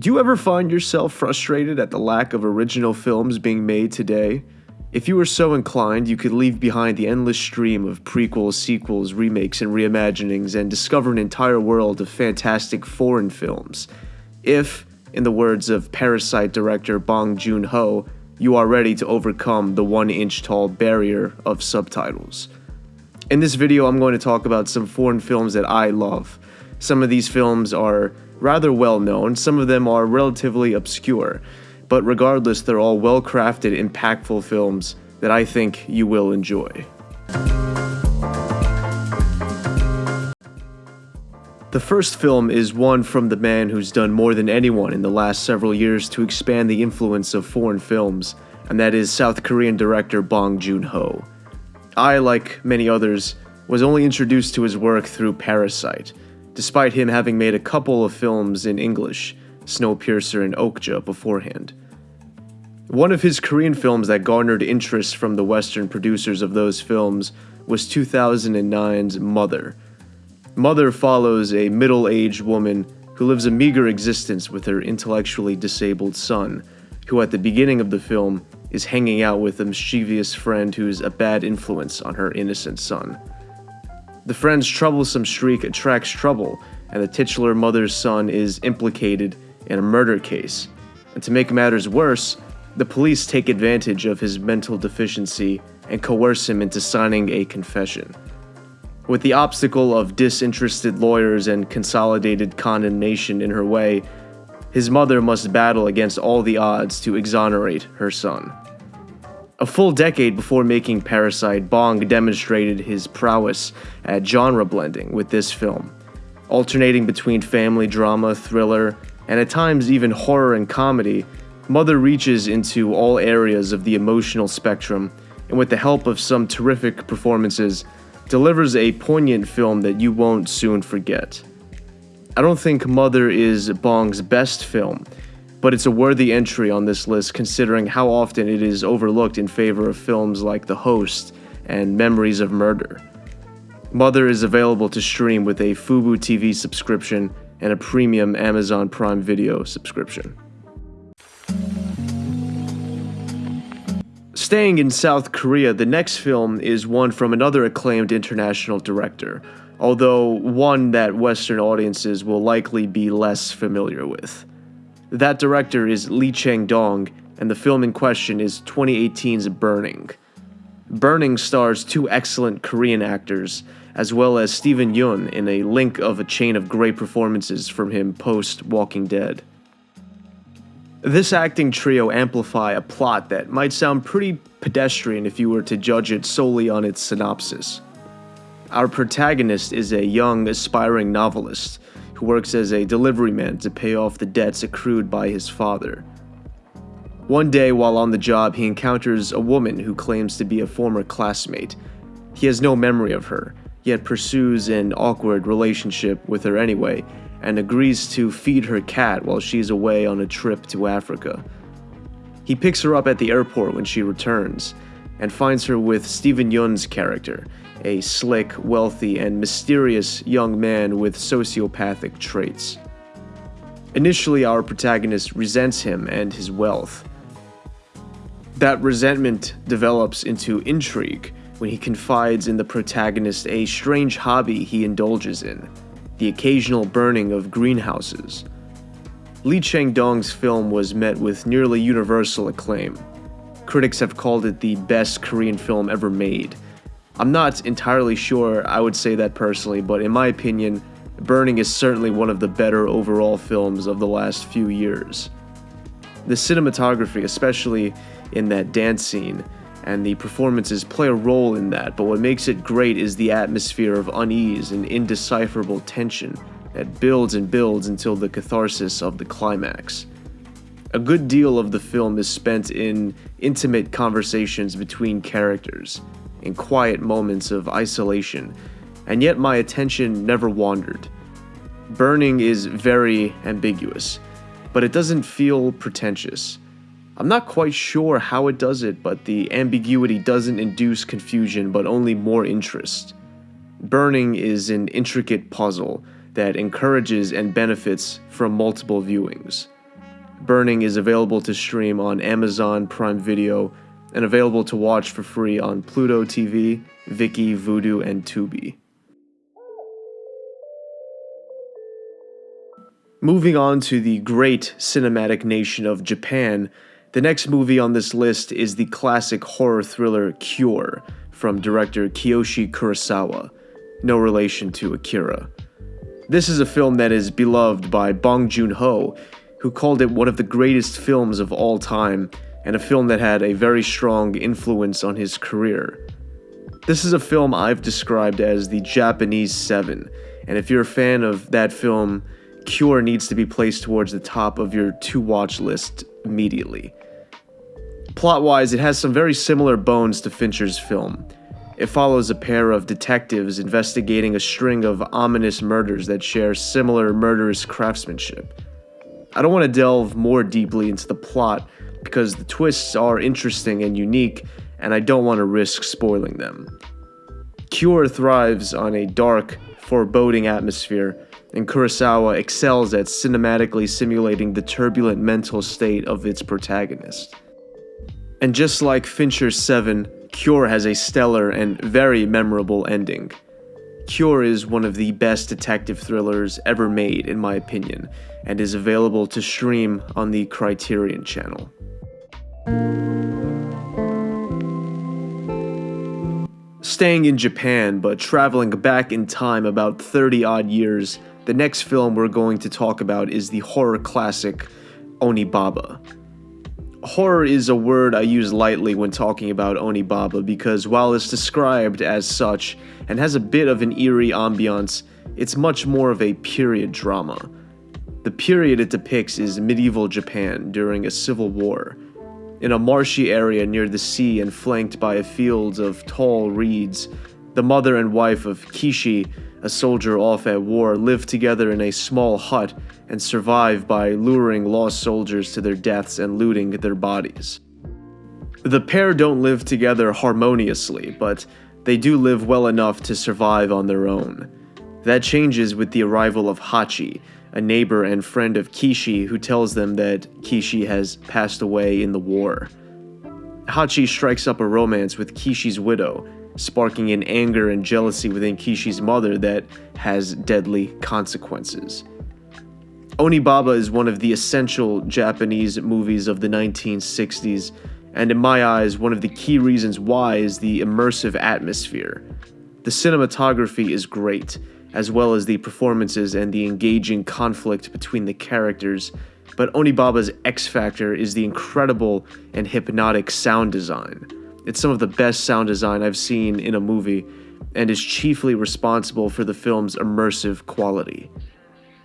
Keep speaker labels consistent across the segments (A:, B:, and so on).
A: Do you ever find yourself frustrated at the lack of original films being made today? If you were so inclined, you could leave behind the endless stream of prequels, sequels, remakes, and reimaginings and discover an entire world of fantastic foreign films. If, in the words of Parasite director Bong Joon Ho, you are ready to overcome the one inch tall barrier of subtitles. In this video, I'm going to talk about some foreign films that I love. Some of these films are rather well known, some of them are relatively obscure, but regardless, they're all well crafted, impactful films that I think you will enjoy. The first film is one from the man who's done more than anyone in the last several years to expand the influence of foreign films, and that is South Korean director Bong Joon Ho. I, like many others, was only introduced to his work through Parasite, despite him having made a couple of films in English, Snowpiercer and Okja, beforehand. One of his Korean films that garnered interest from the Western producers of those films was 2009's Mother. Mother follows a middle aged woman who lives a meager existence with her intellectually disabled son, who at the beginning of the film is hanging out with a mischievous friend who's a bad influence on her innocent son. The friend's troublesome streak attracts trouble, and the titular mother's son is implicated in a murder case. And to make matters worse, the police take advantage of his mental deficiency and coerce him into signing a confession. With the obstacle of disinterested lawyers and consolidated condemnation in her way, his mother must battle against all the odds to exonerate her son. A full decade before making Parasite, Bong demonstrated his prowess at genre blending with this film, alternating between family drama, thriller, and at times even horror and comedy. Mother reaches into all areas of the emotional spectrum, and with the help of some terrific performances, delivers a poignant film that you won't soon forget. I don't think Mother is Bong's best film, but it's a worthy entry on this list considering how often it is overlooked in favor of films like The Host and Memories of Murder. Mother is available to stream with a Fubo TV subscription and a premium Amazon Prime Video subscription. Staying in South Korea, the next film is one from another acclaimed international director, although one that Western audiences will likely be less familiar with. That director is Lee Chang-dong, and the film in question is 2018's Burning. Burning stars two excellent Korean actors, as well as Steven Yeun in a link of a chain of great performances from him post Walking Dead. This acting trio amplify a plot that might sound pretty pedestrian if you were to judge it solely on its synopsis. Our protagonist is a young, aspiring novelist who works as a delivery man to pay off the debts accrued by his father. One day, while on the job, he encounters a woman who claims to be a former classmate. He has no memory of her, yet pursues an awkward relationship with her anyway, and agrees to feed her cat while she's away on a trip to Africa. He picks her up at the airport when she returns, and finds her with Steven Yeun's character, a slick, wealthy, and mysterious young man with sociopathic traits. Initially, our protagonist resents him and his wealth. That resentment develops into intrigue when he confides in the protagonist a strange hobby he indulges in the occasional burning of greenhouses. Lee Chang-dong's film was met with nearly universal acclaim. Critics have called it the best Korean film ever made, I'm not entirely sure I would say that personally, but in my opinion, Burning is certainly one of the better overall films of the last few years. The cinematography, especially in that dance scene, and the performances play a role in that, but what makes it great is the atmosphere of unease and indecipherable tension that builds and builds until the catharsis of the climax. A good deal of the film is spent in intimate conversations between characters, in quiet moments of isolation, and yet my attention never wandered. Burning is very ambiguous, but it doesn't feel pretentious. I'm not quite sure how it does it, but the ambiguity doesn't induce confusion but only more interest. Burning is an intricate puzzle that encourages and benefits from multiple viewings. Burning is available to stream on Amazon Prime Video and available to watch for free on Pluto TV, Viki, Vudu, and Tubi. Moving on to the great cinematic nation of Japan, the next movie on this list is the classic horror thriller Cure from director Kiyoshi Kurosawa, no relation to Akira. This is a film that is beloved by Bong Joon Ho, who called it one of the greatest films of all time and a film that had a very strong influence on his career. This is a film I've described as the Japanese Seven, and if you're a fan of that film, Cure needs to be placed towards the top of your to watch list immediately. Plot wise, it has some very similar bones to Fincher's film. It follows a pair of detectives investigating a string of ominous murders that share similar murderous craftsmanship. I don't want to delve more deeply into the plot because the twists are interesting and unique, and I don't want to risk spoiling them. Cure thrives on a dark, foreboding atmosphere, and Kurosawa excels at cinematically simulating the turbulent mental state of its protagonist. And just like Fincher's Seven, Cure has a stellar and very memorable ending. Cure is one of the best detective thrillers ever made, in my opinion, and is available to stream on the Criterion channel. Staying in Japan, but traveling back in time about 30 odd years, the next film we're going to talk about is the horror classic Onibaba. Horror is a word I use lightly when talking about Onibaba because while it's described as such and has a bit of an eerie ambiance, it's much more of a period drama. The period it depicts is medieval Japan during a civil war. In a marshy area near the sea and flanked by a field of tall reeds, the mother and wife of Kishi, a soldier off at war, live together in a small hut and survive by luring lost soldiers to their deaths and looting their bodies. The pair don't live together harmoniously, but they do live well enough to survive on their own. That changes with the arrival of Hachi, a neighbor and friend of Kishi who tells them that Kishi has passed away in the war. Hachi strikes up a romance with Kishi's widow, sparking an anger and jealousy within Kishi's mother that has deadly consequences. Onibaba is one of the essential Japanese movies of the 1960s, and in my eyes, one of the key reasons why is the immersive atmosphere. The cinematography is great, as well as the performances and the engaging conflict between the characters, but Onibaba's X factor is the incredible and hypnotic sound design. It's some of the best sound design I've seen in a movie, and is chiefly responsible for the film's immersive quality.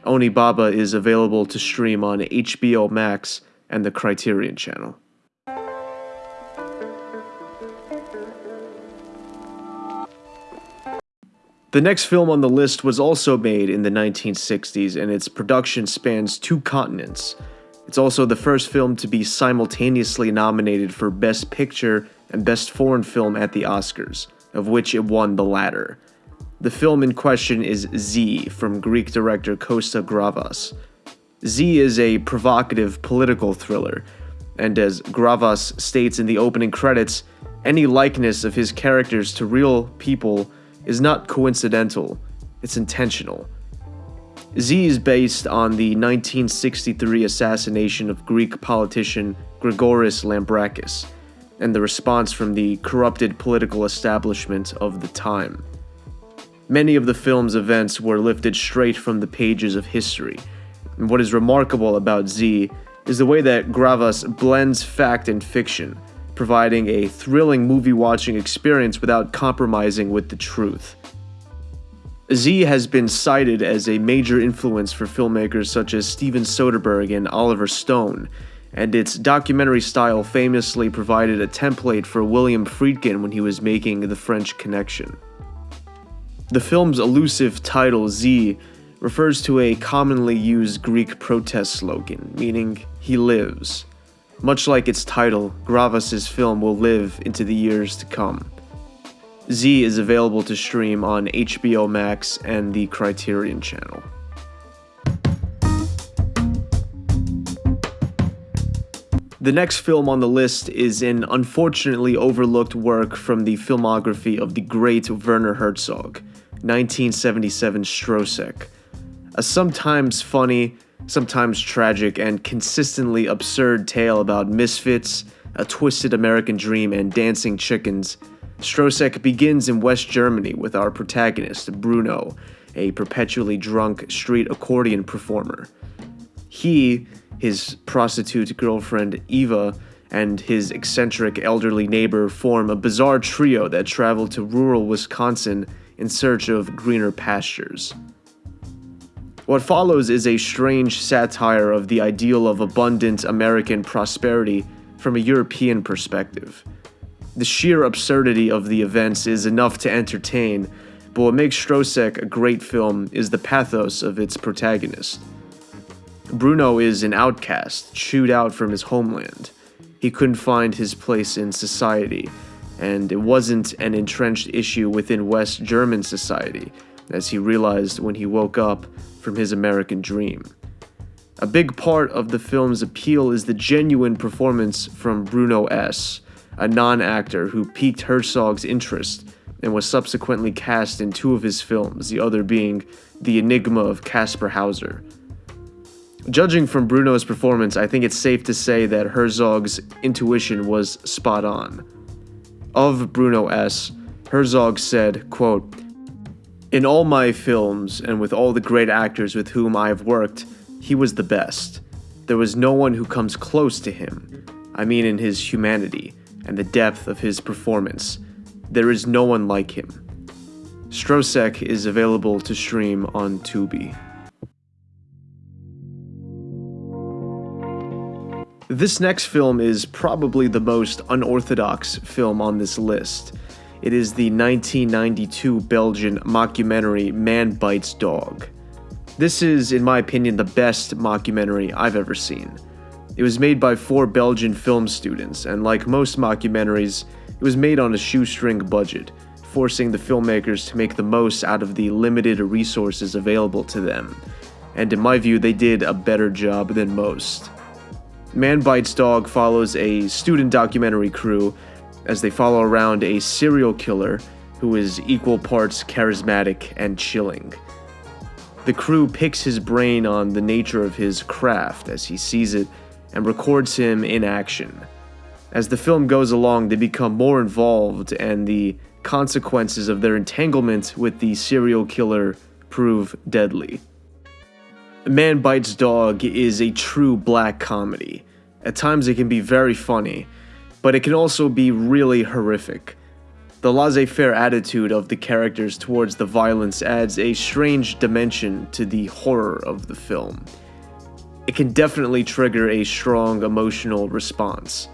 A: Onibaba is available to stream on HBO Max and the Criterion Channel. The next film on the list was also made in the 1960s, and its production spans two continents. It's also the first film to be simultaneously nominated for Best Picture and Best Foreign Film at the Oscars, of which it won the latter. The film in question is Z from Greek director Costa Gravas. Z is a provocative political thriller, and as Gravas states in the opening credits, any likeness of his characters to real people is not coincidental, it's intentional. Z is based on the 1963 assassination of Greek politician Grigoris Lambrakis and the response from the corrupted political establishment of the time. Many of the film's events were lifted straight from the pages of history, and what is remarkable about Z is the way that Gravas blends fact and fiction providing a thrilling movie watching experience without compromising with the truth. Z has been cited as a major influence for filmmakers such as Steven Soderbergh and Oliver Stone, and its documentary style famously provided a template for William Friedkin when he was making The French Connection. The film's elusive title, Z, refers to a commonly used Greek protest slogan, meaning, he lives. Much like its title, Gravas' film will live into the years to come. Z is available to stream on HBO Max and the Criterion channel. The next film on the list is an unfortunately overlooked work from the filmography of the great Werner Herzog, 1977 Stroszek. A sometimes funny, sometimes tragic, and consistently absurd tale about misfits, a twisted American dream, and dancing chickens. Stroszek begins in West Germany with our protagonist, Bruno, a perpetually drunk street accordion performer. He his prostitute girlfriend Eva, and his eccentric elderly neighbor form a bizarre trio that travel to rural Wisconsin in search of greener pastures. What follows is a strange satire of the ideal of abundant American prosperity from a European perspective. The sheer absurdity of the events is enough to entertain, but what makes Stroszek a great film is the pathos of its protagonist. Bruno is an outcast, chewed out from his homeland. He couldn't find his place in society, and it wasn't an entrenched issue within West German society, as he realized when he woke up from his American dream. A big part of the film's appeal is the genuine performance from Bruno S., a non actor who piqued Herzog's interest and was subsequently cast in two of his films, the other being The Enigma of Kaspar Hauser. Judging from Bruno's performance, I think it's safe to say that Herzog's intuition was spot on. Of Bruno S., Herzog said, quote, In all my films, and with all the great actors with whom I have worked, he was the best. There was no one who comes close to him. I mean, in his humanity and the depth of his performance. There is no one like him. Stroszek is available to stream on Tubi. This next film is probably the most unorthodox film on this list. It is the 1992 Belgian mockumentary Man Bites Dog. This is, in my opinion, the best mockumentary I've ever seen. It was made by four Belgian film students, and like most mockumentaries, it was made on a shoestring budget, forcing the filmmakers to make the most out of the limited resources available to them. And in my view, they did a better job than most. Man Bites Dog follows a student documentary crew as they follow around a serial killer who is equal parts charismatic and chilling. The crew picks his brain on the nature of his craft as he sees it and records him in action. As the film goes along, they become more involved, and the consequences of their entanglement with the serial killer prove deadly. Man Bites Dog is a true black comedy. At times it can be very funny, but it can also be really horrific. The laissez faire attitude of the characters towards the violence adds a strange dimension to the horror of the film. It can definitely trigger a strong emotional response.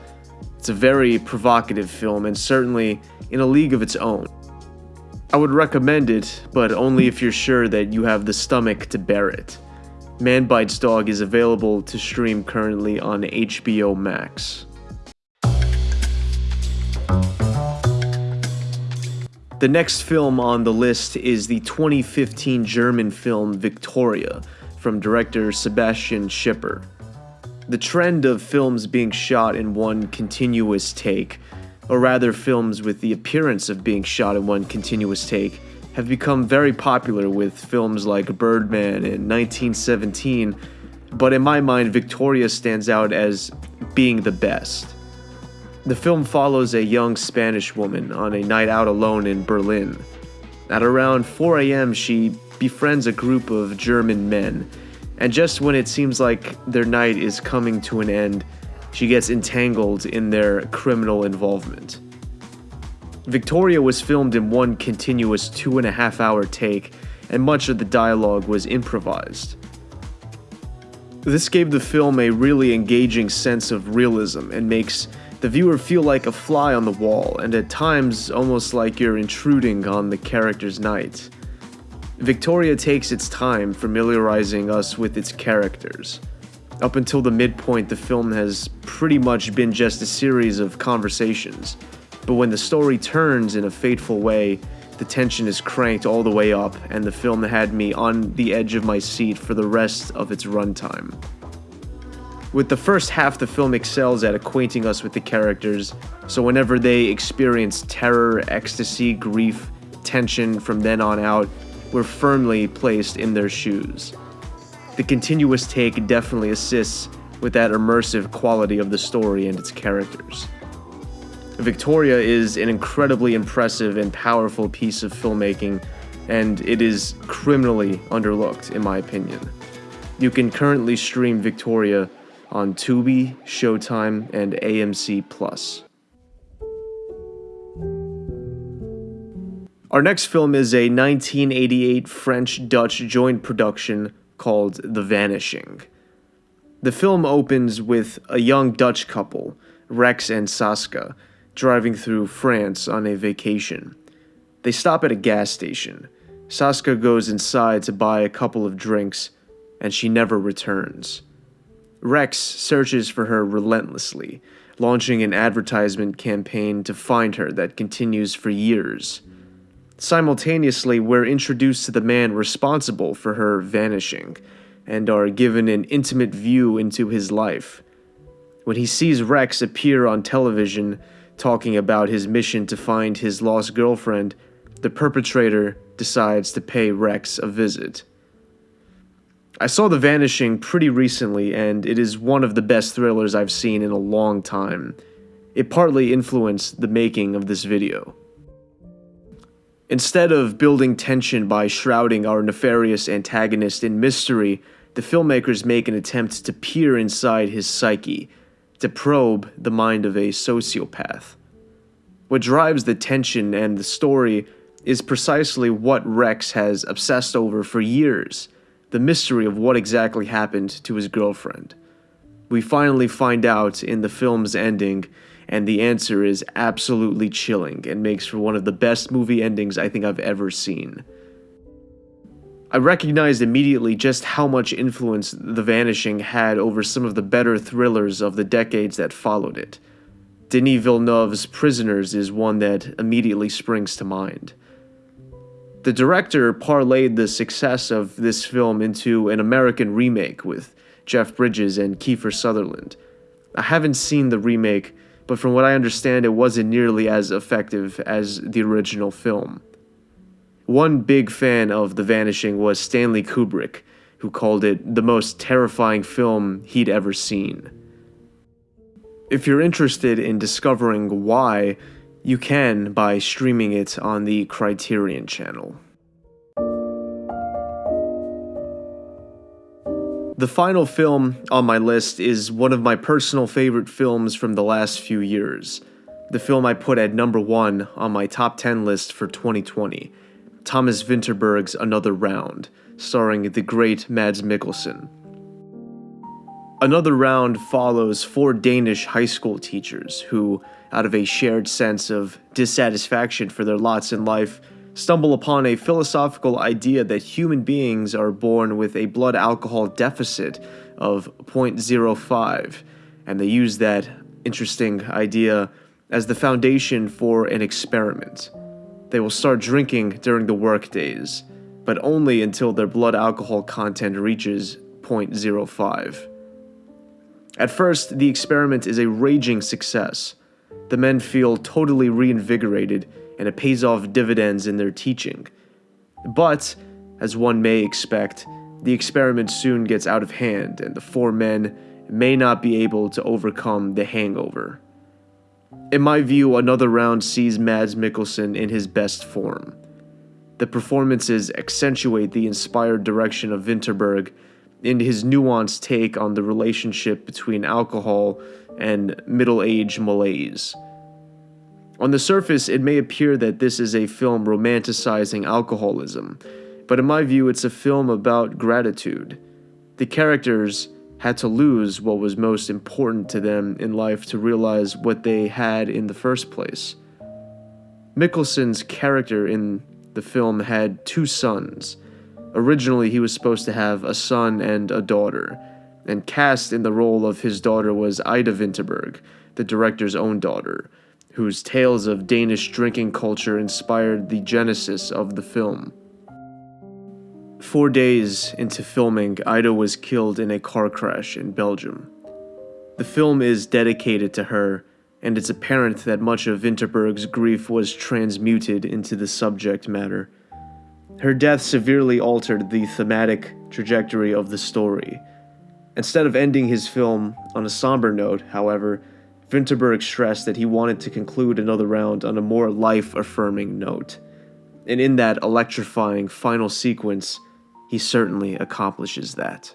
A: It's a very provocative film and certainly in a league of its own. I would recommend it, but only if you're sure that you have the stomach to bear it. Man Bites Dog is available to stream currently on HBO Max. The next film on the list is the 2015 German film Victoria from director Sebastian Schipper. The trend of films being shot in one continuous take, or rather films with the appearance of being shot in one continuous take, have become very popular with films like Birdman in 1917, but in my mind, Victoria stands out as being the best. The film follows a young Spanish woman on a night out alone in Berlin. At around 4 a.m., she befriends a group of German men, and just when it seems like their night is coming to an end, she gets entangled in their criminal involvement. Victoria was filmed in one continuous two and a half hour take, and much of the dialogue was improvised. This gave the film a really engaging sense of realism and makes the viewer feel like a fly on the wall, and at times almost like you're intruding on the character's night. Victoria takes its time familiarizing us with its characters. Up until the midpoint, the film has pretty much been just a series of conversations but when the story turns in a fateful way, the tension is cranked all the way up, and the film had me on the edge of my seat for the rest of its runtime. With the first half, the film excels at acquainting us with the characters, so whenever they experience terror, ecstasy, grief, tension from then on out, we're firmly placed in their shoes. The continuous take definitely assists with that immersive quality of the story and its characters. Victoria is an incredibly impressive and powerful piece of filmmaking, and it is criminally underlooked, in my opinion. You can currently stream Victoria on Tubi, Showtime, and AMC Plus. Our next film is a 1988 French Dutch joint production called The Vanishing. The film opens with a young Dutch couple, Rex and Saska, driving through France on a vacation. They stop at a gas station. Saska goes inside to buy a couple of drinks, and she never returns. Rex searches for her relentlessly, launching an advertisement campaign to find her that continues for years. Simultaneously, we're introduced to the man responsible for her vanishing and are given an intimate view into his life. When he sees Rex appear on television talking about his mission to find his lost girlfriend, the perpetrator decides to pay Rex a visit. I saw The Vanishing pretty recently, and it is one of the best thrillers I've seen in a long time. It partly influenced the making of this video. Instead of building tension by shrouding our nefarious antagonist in mystery, the filmmakers make an attempt to peer inside his psyche, to probe the mind of a sociopath. What drives the tension and the story is precisely what Rex has obsessed over for years the mystery of what exactly happened to his girlfriend. We finally find out in the film's ending and the answer is absolutely chilling and makes for one of the best movie endings I think I've ever seen. I recognized immediately just how much influence The Vanishing had over some of the better thrillers of the decades that followed it. Denis Villeneuve's Prisoners is one that immediately springs to mind. The director parlayed the success of this film into an American remake with Jeff Bridges and Kiefer Sutherland. I haven't seen the remake, but from what I understand, it wasn't nearly as effective as the original film. One big fan of The Vanishing was Stanley Kubrick, who called it the most terrifying film he'd ever seen. If you're interested in discovering why, you can by streaming it on the Criterion channel. The final film on my list is one of my personal favorite films from the last few years. The film I put at number one on my top 10 list for 2020 Thomas Vinterberg's Another Round, starring the great Mads Mikkelsen. Another Round follows four Danish high school teachers who, out of a shared sense of dissatisfaction for their lots in life, stumble upon a philosophical idea that human beings are born with a blood alcohol deficit of 0.05, and they use that interesting idea as the foundation for an experiment. They will start drinking during the work days, but only until their blood alcohol content reaches 0.05. At first, the experiment is a raging success. The men feel totally reinvigorated and it pays off dividends in their teaching. But, as one may expect, the experiment soon gets out of hand and the four men may not be able to overcome the hangover. In my view, another round sees Mads Mikkelsen in his best form. The performances accentuate the inspired direction of Vinterberg and his nuanced take on the relationship between alcohol and middle age malaise. On the surface, it may appear that this is a film romanticizing alcoholism, but in my view, it's a film about gratitude. The characters had to lose what was most important to them in life to realize what they had in the first place. Mikkelsen's character in the film had two sons. Originally, he was supposed to have a son and a daughter, and cast in the role of his daughter was Ida Vinterberg, the director's own daughter whose tales of Danish drinking culture inspired the genesis of the film. Four days into filming, Ida was killed in a car crash in Belgium. The film is dedicated to her, and it's apparent that much of Vinterberg's grief was transmuted into the subject matter. Her death severely altered the thematic trajectory of the story. Instead of ending his film on a somber note, however, Vinterberg stressed that he wanted to conclude another round on a more life affirming note. And in that electrifying final sequence, he certainly accomplishes that.